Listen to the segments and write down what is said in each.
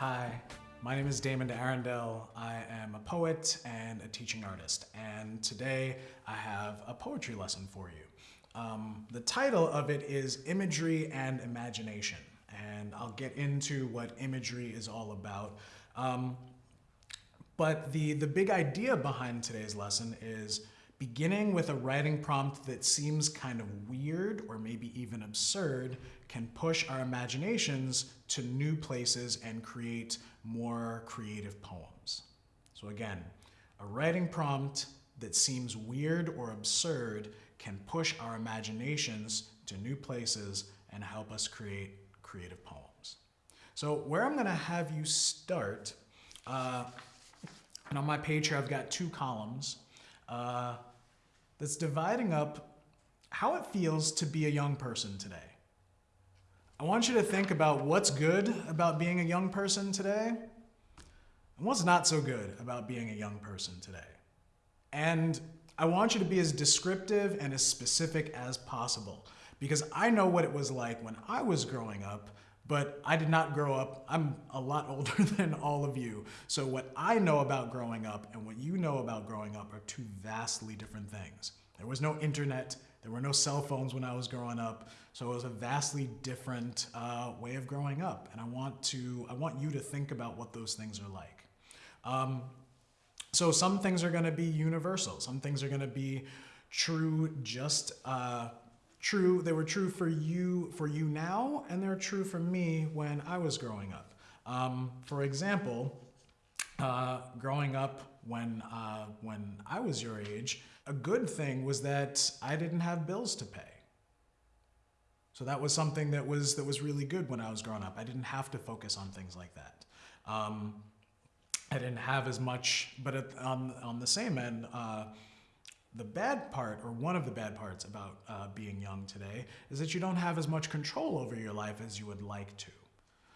Hi, my name is Damon Arundel. I am a poet and a teaching artist, and today I have a poetry lesson for you. Um, the title of it is Imagery and Imagination, and I'll get into what imagery is all about. Um, but the, the big idea behind today's lesson is beginning with a writing prompt that seems kind of weird or maybe even absurd can push our imaginations to new places and create more creative poems. So again, a writing prompt that seems weird or absurd can push our imaginations to new places and help us create creative poems. So where I'm gonna have you start, uh, and on my page here I've got two columns uh, that's dividing up how it feels to be a young person today. I want you to think about what's good about being a young person today and what's not so good about being a young person today. And I want you to be as descriptive and as specific as possible because I know what it was like when I was growing up, but I did not grow up. I'm a lot older than all of you. So what I know about growing up and what you know about growing up are two vastly different things. There was no internet, there were no cell phones when I was growing up, so it was a vastly different uh, way of growing up. And I want to, I want you to think about what those things are like. Um, so some things are going to be universal. Some things are going to be true, just uh, true. They were true for you, for you now, and they're true for me when I was growing up. Um, for example, uh, growing up when uh, when I was your age, a good thing was that I didn't have bills to pay. So that was something that was that was really good when I was growing up. I didn't have to focus on things like that. Um, I didn't have as much, but at, on on the same end, uh, the bad part, or one of the bad parts about uh, being young today, is that you don't have as much control over your life as you would like to.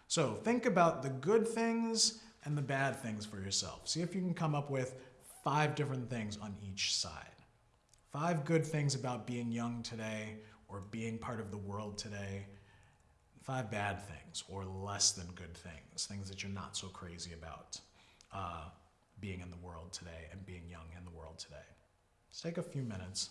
So think about the good things and the bad things for yourself. See if you can come up with five different things on each side. Five good things about being young today or being part of the world today. Five bad things or less than good things, things that you're not so crazy about uh, being in the world today and being young in the world today. Let's take a few minutes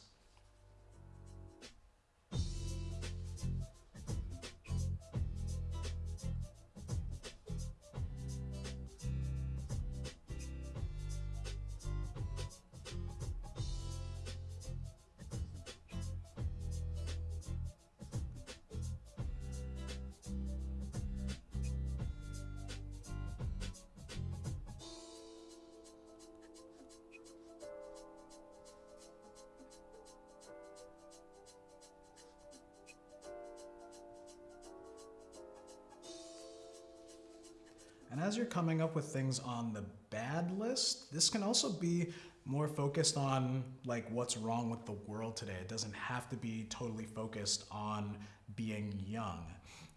And as you're coming up with things on the bad list, this can also be more focused on like what's wrong with the world today. It doesn't have to be totally focused on being young.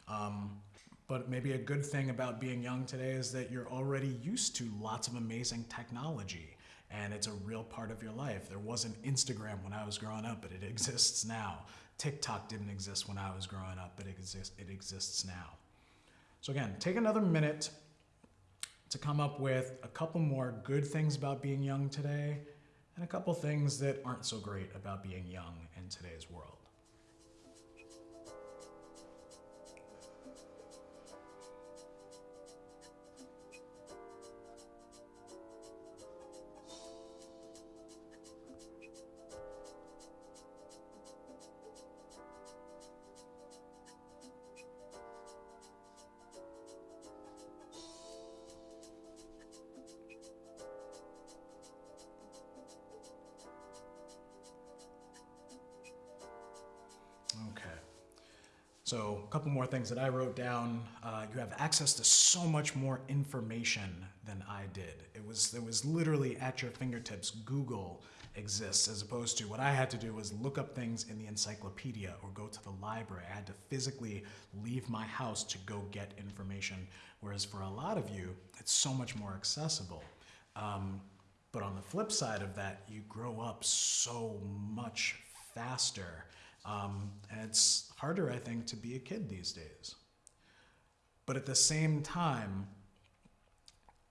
Um, but maybe a good thing about being young today is that you're already used to lots of amazing technology and it's a real part of your life. There wasn't Instagram when I was growing up, but it exists now. TikTok didn't exist when I was growing up, but it, exists, it exists now. So again, take another minute to come up with a couple more good things about being young today and a couple things that aren't so great about being young in today's world. So a couple more things that I wrote down. Uh, you have access to so much more information than I did. It was, it was literally at your fingertips. Google exists as opposed to what I had to do was look up things in the encyclopedia or go to the library. I had to physically leave my house to go get information. Whereas for a lot of you, it's so much more accessible. Um, but on the flip side of that, you grow up so much faster um, and it's harder, I think, to be a kid these days. But at the same time,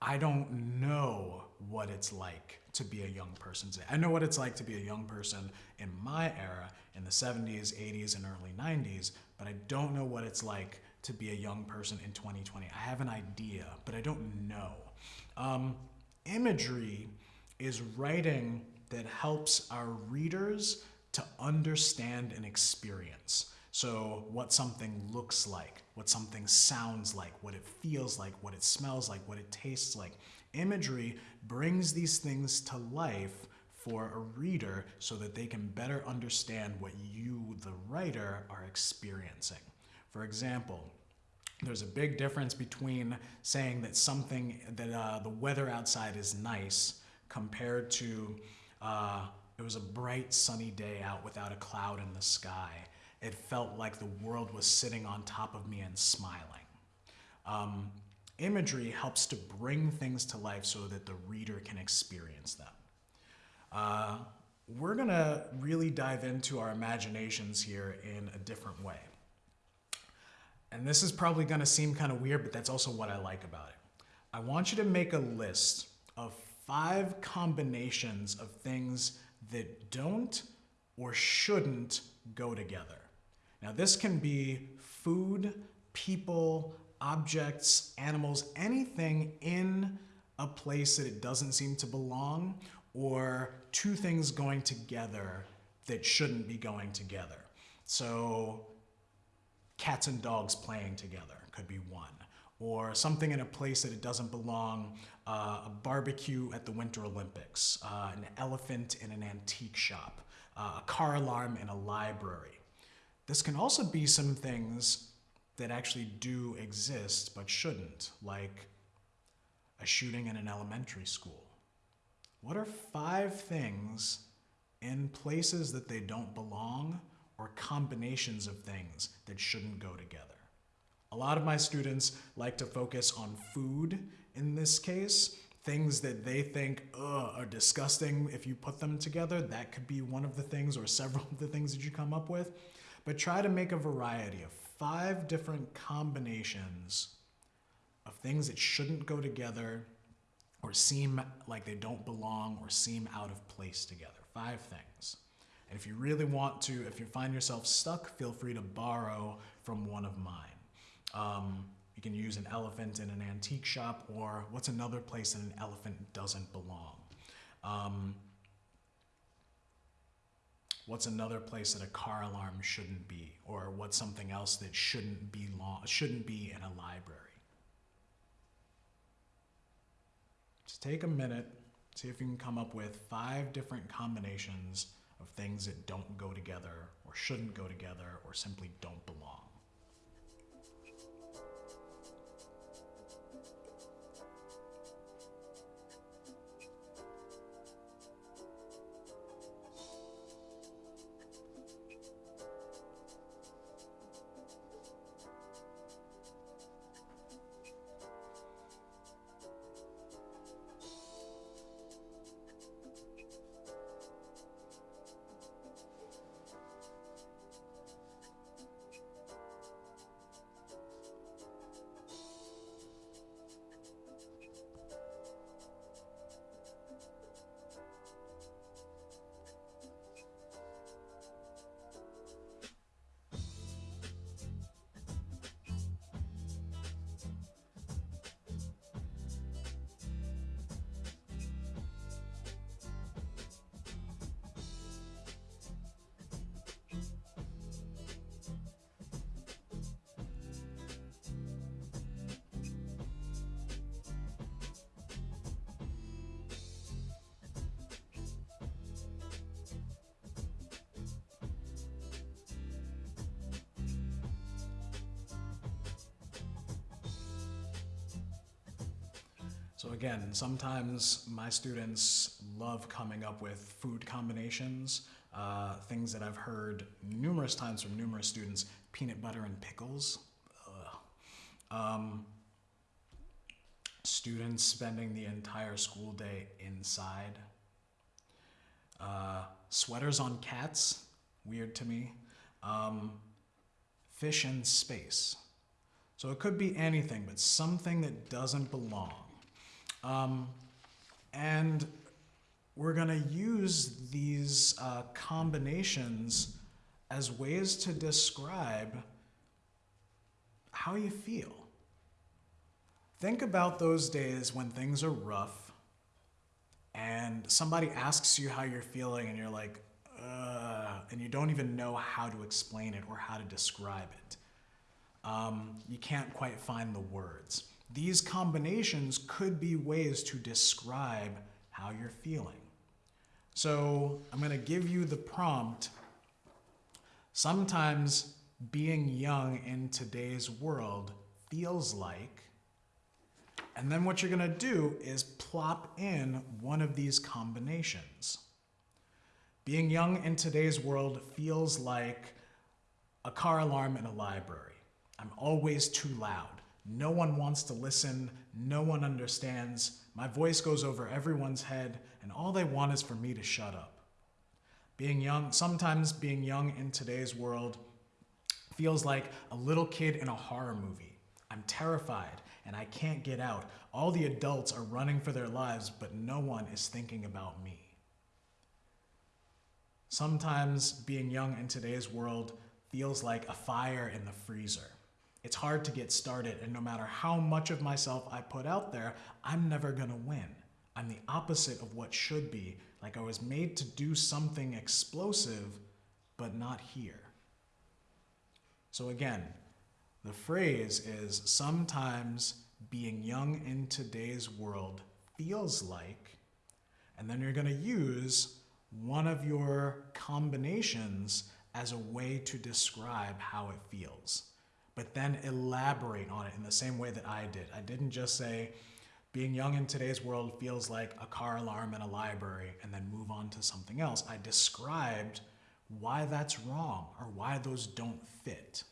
I don't know what it's like to be a young person today. I know what it's like to be a young person in my era in the 70s, 80s, and early 90s, but I don't know what it's like to be a young person in 2020. I have an idea, but I don't know. Um, imagery is writing that helps our readers to understand an experience. So, what something looks like, what something sounds like, what it feels like, what it smells like, what it tastes like. Imagery brings these things to life for a reader so that they can better understand what you, the writer, are experiencing. For example, there's a big difference between saying that something that uh, the weather outside is nice compared to uh, it was a bright sunny day out without a cloud in the sky. It felt like the world was sitting on top of me and smiling. Um, imagery helps to bring things to life so that the reader can experience them. Uh, we're to really dive into our imaginations here in a different way. And this is probably to seem kind of weird, but that's also what I like about it. I want you to make a list of five combinations of things that don't or shouldn't go together. Now, this can be food, people, objects, animals, anything in a place that it doesn't seem to belong, or two things going together that shouldn't be going together. So, cats and dogs playing together could be one. Or something in a place that it doesn't belong, uh, a barbecue at the Winter Olympics, uh, an elephant in an antique shop, uh, a car alarm in a library. This can also be some things that actually do exist but shouldn't, like a shooting in an elementary school. What are five things in places that they don't belong or combinations of things that shouldn't go together. A lot of my students like to focus on food in this case, things that they think are disgusting if you put them together. That could be one of the things or several of the things that you come up with. But try to make a variety of five different combinations of things that shouldn't go together or seem like they don't belong or seem out of place together. Five things. And if you really want to, if you find yourself stuck, feel free to borrow from one of mine. Um, you can use an elephant in an antique shop, or what's another place that an elephant doesn't belong? Um, what's another place that a car alarm shouldn't be, or what's something else that shouldn't be long, shouldn't be in a library? Just take a minute, see if you can come up with five different combinations of things that don't go together or shouldn't go together or simply don't belong. So again, sometimes my students love coming up with food combinations, uh, things that I've heard numerous times from numerous students, peanut butter and pickles. Um, students spending the entire school day inside. Uh, sweaters on cats, weird to me. Um, fish in space. So it could be anything, but something that doesn't belong. Um, and we're going to use these uh, combinations as ways to describe how you feel. Think about those days when things are rough and somebody asks you how you're feeling and you're like, uh, and you don't even know how to explain it or how to describe it. Um, you can't quite find the words. These combinations could be ways to describe how you're feeling. So I'm going to give you the prompt. Sometimes being young in today's world feels like, and then what you're going to do is plop in one of these combinations. Being young in today's world feels like a car alarm in a library. I'm always too loud. No one wants to listen. No one understands. My voice goes over everyone's head, and all they want is for me to shut up. Being young, sometimes being young in today's world feels like a little kid in a horror movie. I'm terrified and I can't get out. All the adults are running for their lives, but no one is thinking about me. Sometimes being young in today's world feels like a fire in the freezer. It's hard to get started, and no matter how much of myself I put out there, I'm never gonna win. I'm the opposite of what should be, like I was made to do something explosive, but not here. So again, the phrase is sometimes being young in today's world feels like, and then you're gonna use one of your combinations as a way to describe how it feels but then elaborate on it in the same way that I did. I didn't just say, being young in today's world feels like a car alarm in a library and then move on to something else. I described why that's wrong or why those don't fit.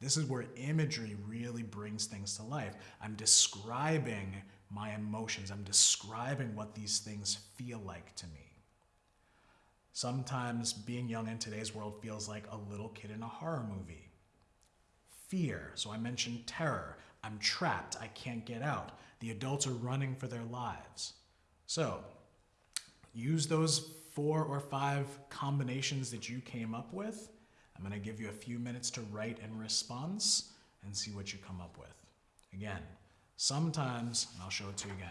This is where imagery really brings things to life. I'm describing my emotions. I'm describing what these things feel like to me. Sometimes being young in today's world feels like a little kid in a horror movie fear. So I mentioned terror. I'm trapped. I can't get out. The adults are running for their lives. So use those four or five combinations that you came up with. I'm going to give you a few minutes to write in response and see what you come up with. Again, sometimes, and I'll show it to you again,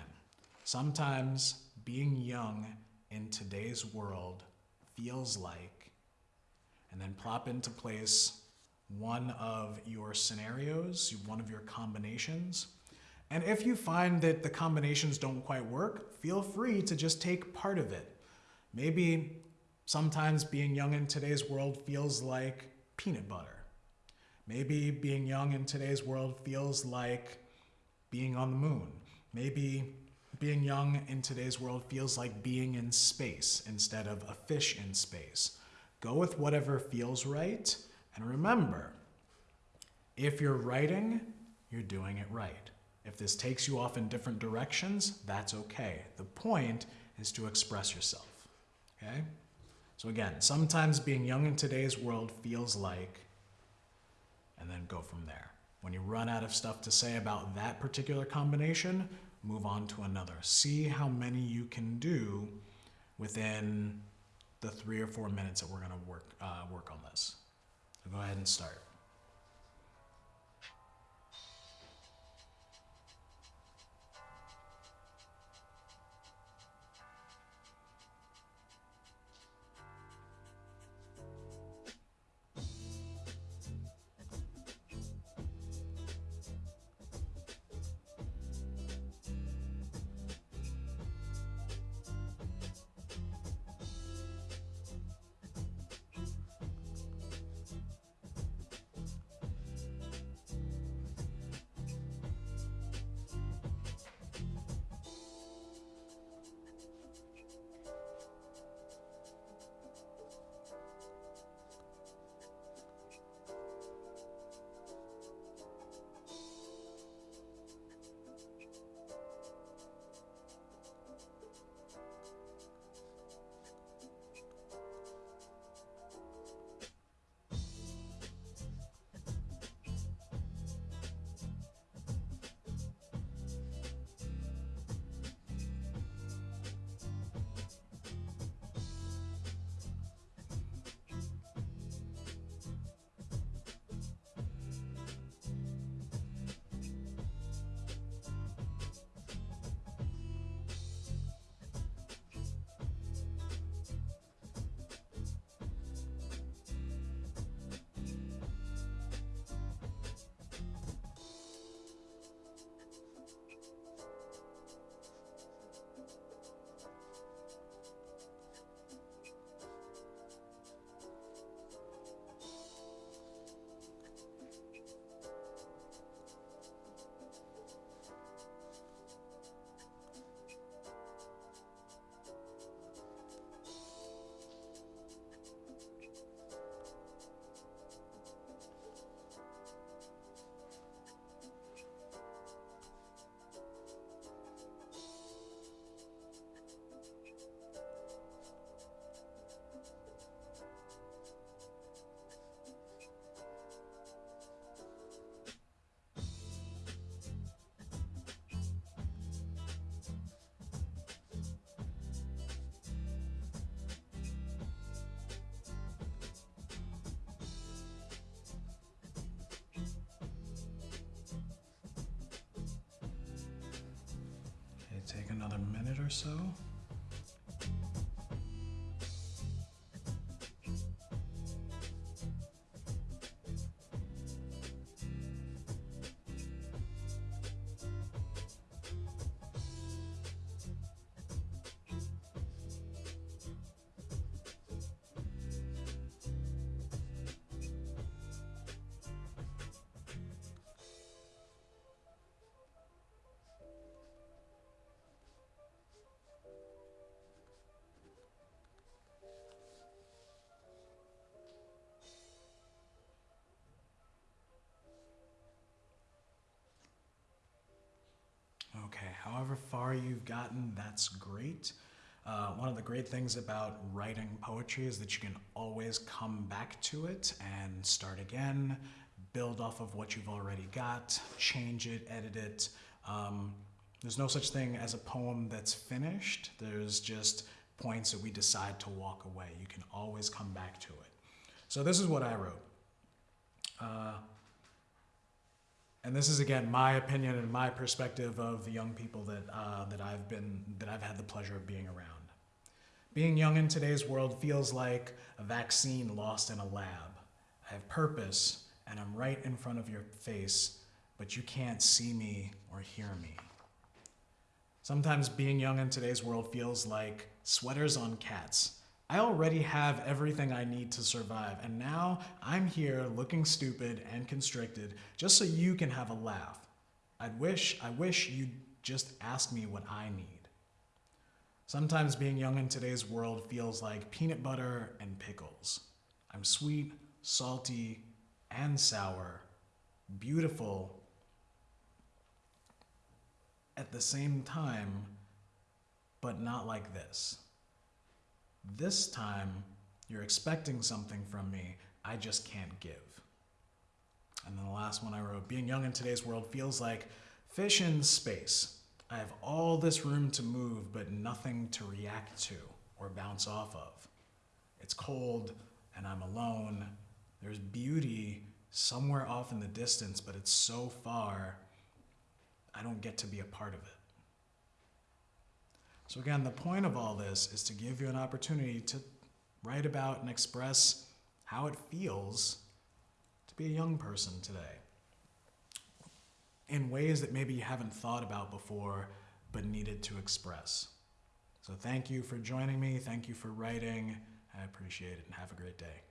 sometimes being young in today's world feels like, and then plop into place one of your scenarios, one of your combinations. And if you find that the combinations don't quite work, feel free to just take part of it. Maybe sometimes being young in today's world feels like peanut butter. Maybe being young in today's world feels like being on the moon. Maybe being young in today's world feels like being in space instead of a fish in space. Go with whatever feels right and remember, if you're writing, you're doing it right. If this takes you off in different directions, that's okay. The point is to express yourself, okay? So again, sometimes being young in today's world feels like, and then go from there. When you run out of stuff to say about that particular combination, move on to another. See how many you can do within the three or four minutes that we're gonna work, uh, work on this. So go ahead and start. Another minute or so. Okay, however far you've gotten, that's great. Uh, one of the great things about writing poetry is that you can always come back to it and start again, build off of what you've already got, change it, edit it. Um, there's no such thing as a poem that's finished. There's just points that we decide to walk away. You can always come back to it. So this is what I wrote. Uh, and this is again my opinion and my perspective of the young people that uh, that I've been that I've had the pleasure of being around. Being young in today's world feels like a vaccine lost in a lab. I have purpose and I'm right in front of your face, but you can't see me or hear me. Sometimes being young in today's world feels like sweaters on cats. I already have everything I need to survive, and now I'm here looking stupid and constricted just so you can have a laugh. I wish, I wish you'd just ask me what I need. Sometimes being young in today's world feels like peanut butter and pickles. I'm sweet, salty, and sour, beautiful at the same time, but not like this. This time, you're expecting something from me I just can't give. And then the last one I wrote Being young in today's world feels like fish in space. I have all this room to move, but nothing to react to or bounce off of. It's cold and I'm alone. There's beauty somewhere off in the distance, but it's so far, I don't get to be a part of it. So, again, the point of all this is to give you an opportunity to write about and express how it feels to be a young person today in ways that maybe you haven't thought about before but needed to express. So, thank you for joining me. Thank you for writing. I appreciate it and have a great day.